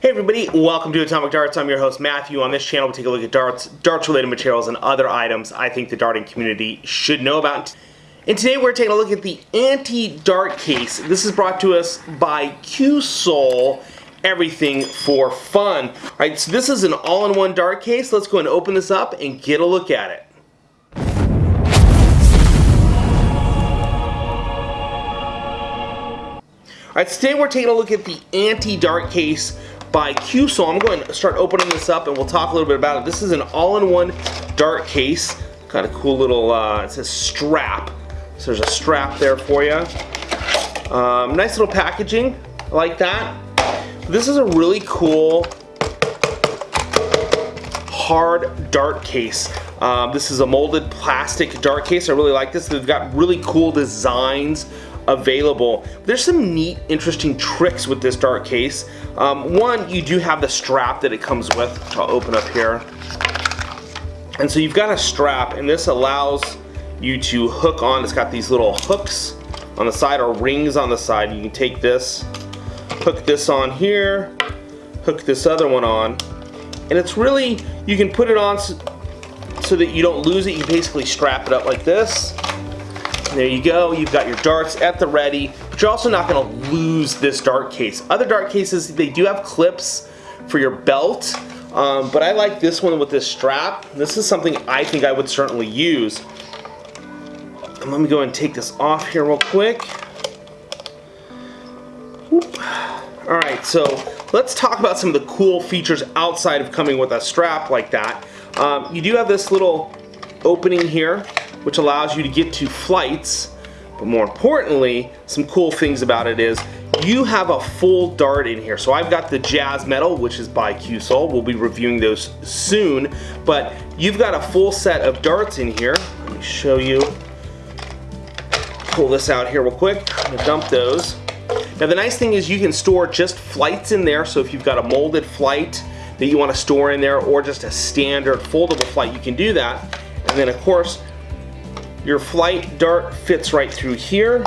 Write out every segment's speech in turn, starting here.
Hey everybody, welcome to Atomic Darts. I'm your host Matthew. On this channel we take a look at darts, darts related materials, and other items I think the darting community should know about. And today we're taking a look at the anti-dart case. This is brought to us by Cuesoul, everything for fun. Alright, so this is an all-in-one dart case. Let's go and open this up and get a look at it. Alright, today we're taking a look at the anti-dart case by Cuesoul. I'm going to start opening this up and we'll talk a little bit about it. This is an all-in-one dart case. Got a cool little, uh, it says strap. So there's a strap there for you. Um, nice little packaging, like that. This is a really cool hard dart case. Um, this is a molded plastic dart case. I really like this. They've got really cool designs available. There's some neat, interesting tricks with this dart case. Um, one, you do have the strap that it comes with, which I'll open up here. And so you've got a strap, and this allows you to hook on. It's got these little hooks on the side or rings on the side. You can take this, hook this on here, hook this other one on, and it's really, you can put it on so, so that you don't lose it. You basically strap it up like this there you go, you've got your darts at the ready, but you're also not gonna lose this dart case. Other dart cases, they do have clips for your belt, um, but I like this one with this strap. This is something I think I would certainly use. And let me go and take this off here real quick. Alright, so let's talk about some of the cool features outside of coming with a strap like that. Um, you do have this little opening here which allows you to get to flights. But more importantly, some cool things about it is you have a full dart in here. So I've got the Jazz Metal, which is by Cuesoul. We'll be reviewing those soon. But you've got a full set of darts in here. Let me show you. Pull this out here real quick. I'm gonna dump those. Now the nice thing is you can store just flights in there. So if you've got a molded flight that you want to store in there or just a standard foldable flight, you can do that. And then of course, your flight dart fits right through here,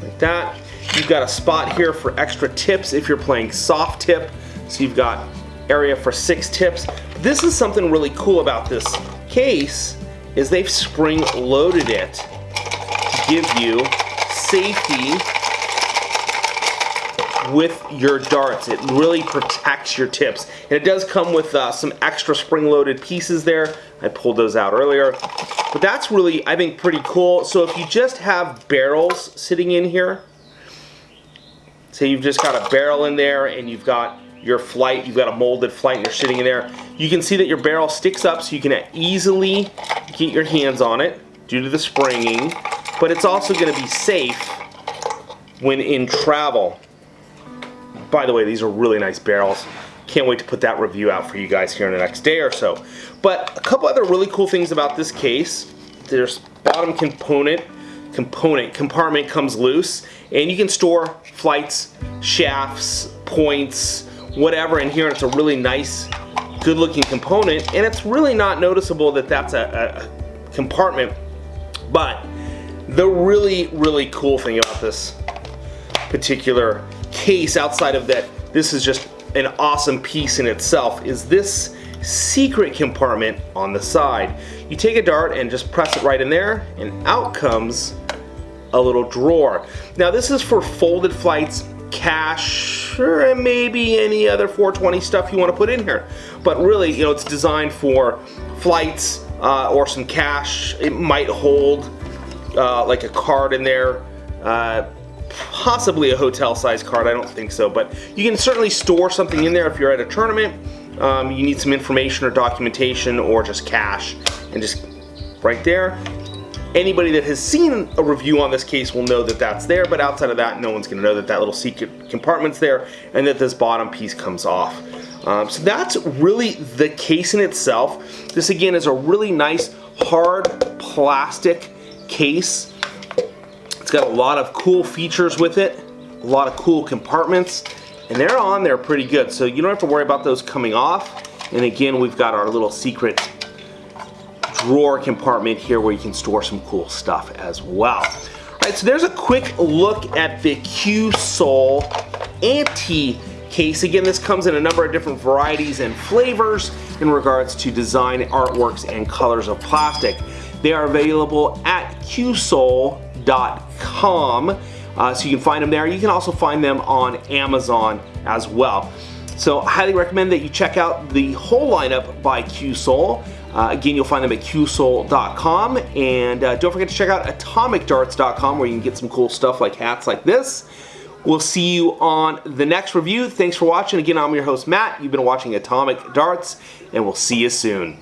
like that. You've got a spot here for extra tips if you're playing soft tip. So you've got area for six tips. This is something really cool about this case is they've spring loaded it to give you safety with your darts. It really protects your tips. And it does come with uh, some extra spring-loaded pieces there. I pulled those out earlier. But that's really, I think, pretty cool. So if you just have barrels sitting in here, say you've just got a barrel in there and you've got your flight, you've got a molded flight and you're sitting in there, you can see that your barrel sticks up so you can easily get your hands on it due to the springing, but it's also going to be safe when in travel. By the way, these are really nice barrels. Can't wait to put that review out for you guys here in the next day or so. But a couple other really cool things about this case. There's bottom component, component, compartment comes loose, and you can store flights, shafts, points, whatever in here. And it's a really nice, good looking component. And it's really not noticeable that that's a, a compartment. But the really, really cool thing about this particular case outside of that this is just an awesome piece in itself is this secret compartment on the side. You take a dart and just press it right in there and out comes a little drawer. Now this is for folded flights, cash, or maybe any other 420 stuff you want to put in here. But really, you know, it's designed for flights uh, or some cash. It might hold uh, like a card in there. Uh, possibly a hotel size card, I don't think so, but you can certainly store something in there if you're at a tournament, um, you need some information or documentation or just cash, and just right there. Anybody that has seen a review on this case will know that that's there, but outside of that, no one's gonna know that that little secret compartment's there and that this bottom piece comes off. Um, so that's really the case in itself. This again is a really nice hard plastic case it's got a lot of cool features with it, a lot of cool compartments, and they're on there pretty good. So you don't have to worry about those coming off. And again, we've got our little secret drawer compartment here where you can store some cool stuff as well. All right, so there's a quick look at the Cuesoul anti case. Again, this comes in a number of different varieties and flavors in regards to design, artworks, and colors of plastic. They are available at Uh, so you can find them there. You can also find them on Amazon as well. So I highly recommend that you check out the whole lineup by Cuesoul. Uh, again, you'll find them at cuesoul.com. And uh, don't forget to check out atomicdarts.com where you can get some cool stuff like hats like this. We'll see you on the next review. Thanks for watching. Again, I'm your host, Matt. You've been watching Atomic Darts, and we'll see you soon.